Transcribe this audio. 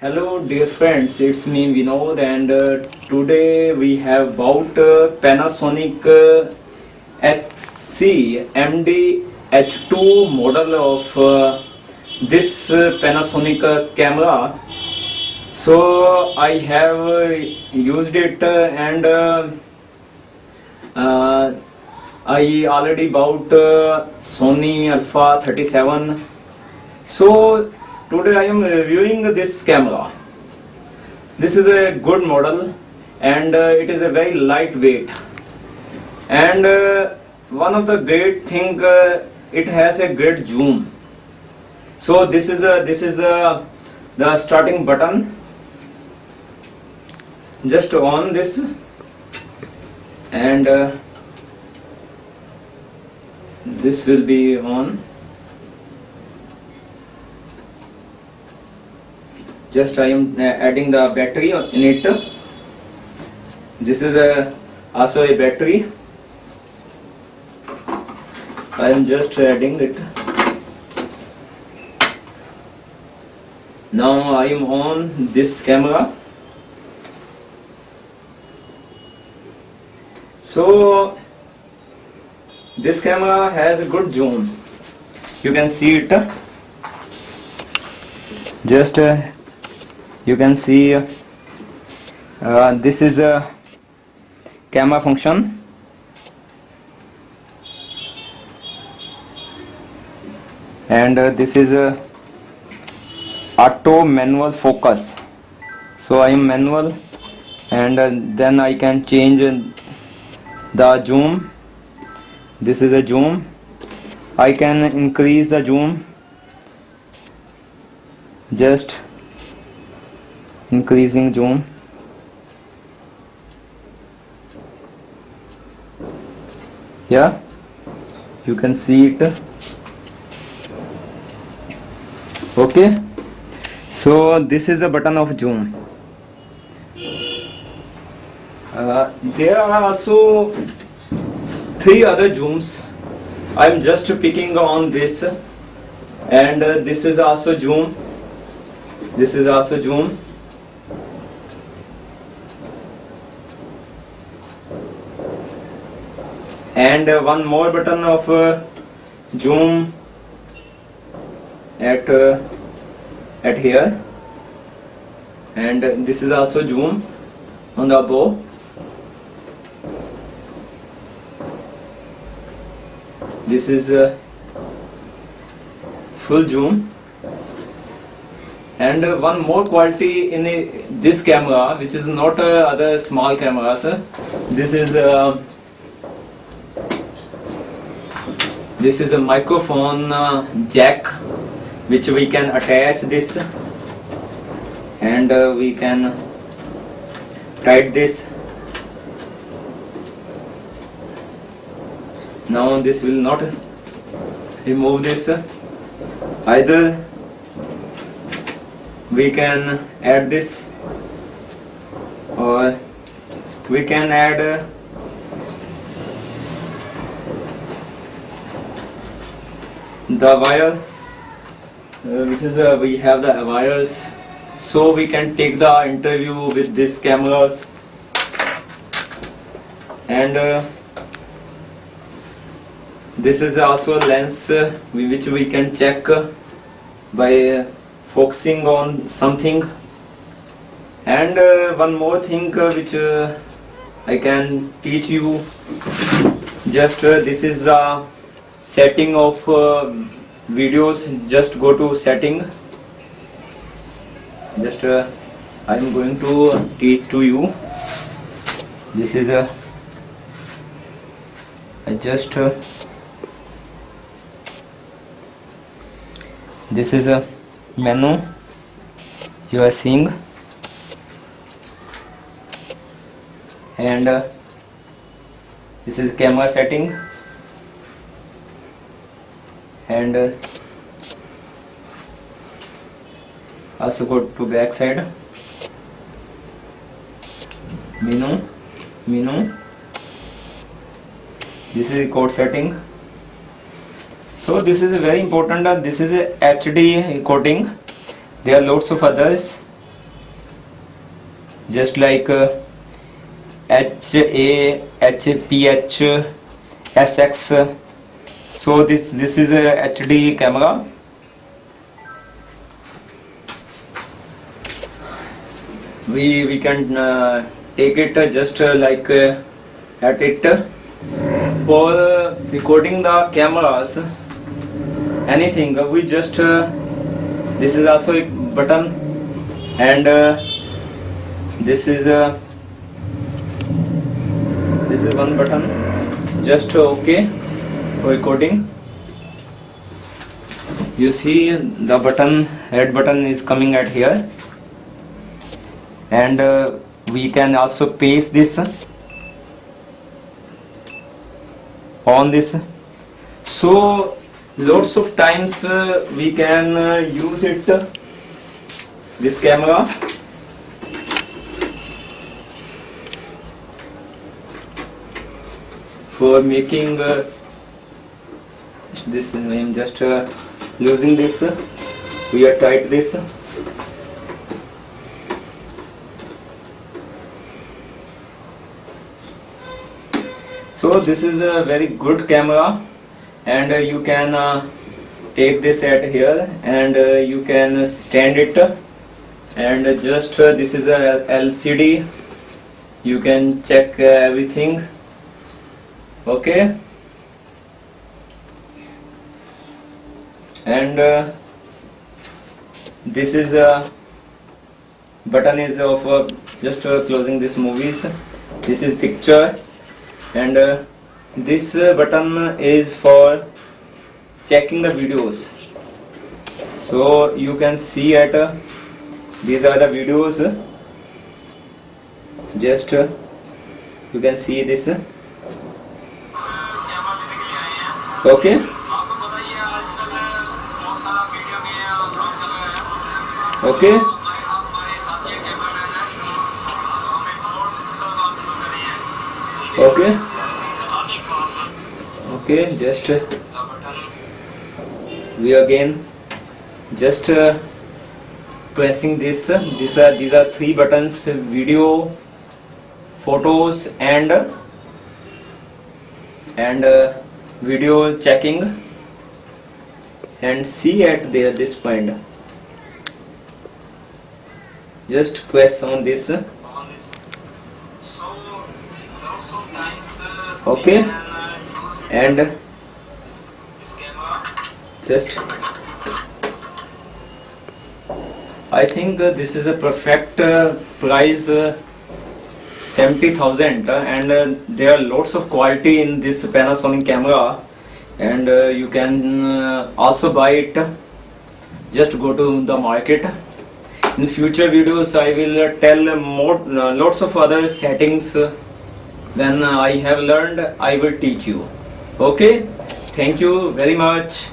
Hello dear friends, it's me Vinod and uh, today we have bought uh, Panasonic uh, HC MD H2 model of uh, this uh, Panasonic uh, camera. So I have used it and I already bought Sony Alpha 37 so today I am reviewing this camera. This is a good model and uh, it is a very lightweight. And uh, one of the great thing uh, it has a great zoom. So this is a this is a the starting button. Just on this and uh, this will be on. Just I am uh, adding the battery in it. This is a, also a battery. I am just adding it. Now I am on this camera. So this camera has a good zoom. You can see it. Just uh, you can see uh, this is a camera function. And uh, this is a auto manual focus. So I am manual and uh, then I can change the zoom. This is a zoom. I can increase the zoom. Just increasing zoom yeah? You can see it. Okay? So this is the button of zoom uh, there are also three other zooms I'm just picking on this. And uh, this is also zoom this is also zoom and uh, one more button of uh, zoom at uh, at here. And uh, this is also zoom on the bow this is uh, full zoom. And uh, one more quality in the, this camera which is not uh, other small cameras uh, this is uh, this is a microphone uh, jack which we can attach this. And uh, we can tight this. Now this will not remove this. Either we can add this or we can add uh, the wire uh, which is uh, we have the wires. So we can take the interview with these cameras. And uh, this is also a lens uh, which we can check uh, by focusing on something. And uh, one more thing which I can teach you. Just this is the setting of uh, videos just go to setting. Just uh, I am going to teach to you. This is a I just uh, this is a menu you are seeing. And uh, this is camera setting and uh, also go to back side. Menu menu. This is code setting. So this is a very important uh, this is a hd coding. There are lots of others. Just like uh, H A H P H S X so this this is a HD camera. We we can uh, take it just uh, like uh, at it. For uh, recording the cameras anything uh, we just this is also a button. And this is this is one button. Just okay recording. You see the button red button is coming at here. And uh, we can also paste this on this. So lots of times uh, we can uh, use it this camera. For making uh, this I am just uh, using this. We are tight this. So this is a very good camera. And uh, you can uh, take this at here. And uh, you can stand it. And just uh, this is a LCD you can check uh, everything. Okay and uh, this is a button is of uh, just uh, closing this movies. This is picture. And uh, this uh, button is for checking the videos. So you can see at uh, these are the videos. Just uh, you can see this. Okay okay? Okay? Okay just uh, we again just uh, pressing this uh, these are these are three buttons video photos and and uh, video checking and see at there this point just press on this. Okay. and just I think uh, this is a perfect uh, price uh, 70,000 uh, and uh, there are lots of quality in this Panasonic camera. And uh, you can also buy it. Just go to the market in future videos I will uh, tell more uh, lots of other settings uh, when I have learned I will teach you. Okay? Thank you very much